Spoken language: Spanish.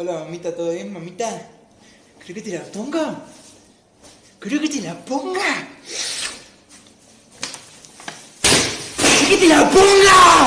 Hola mamita, ¿todo bien mamita? ¿Creo que te la ponga? ¿Creo que te la ponga? ¿Creo que te la ponga?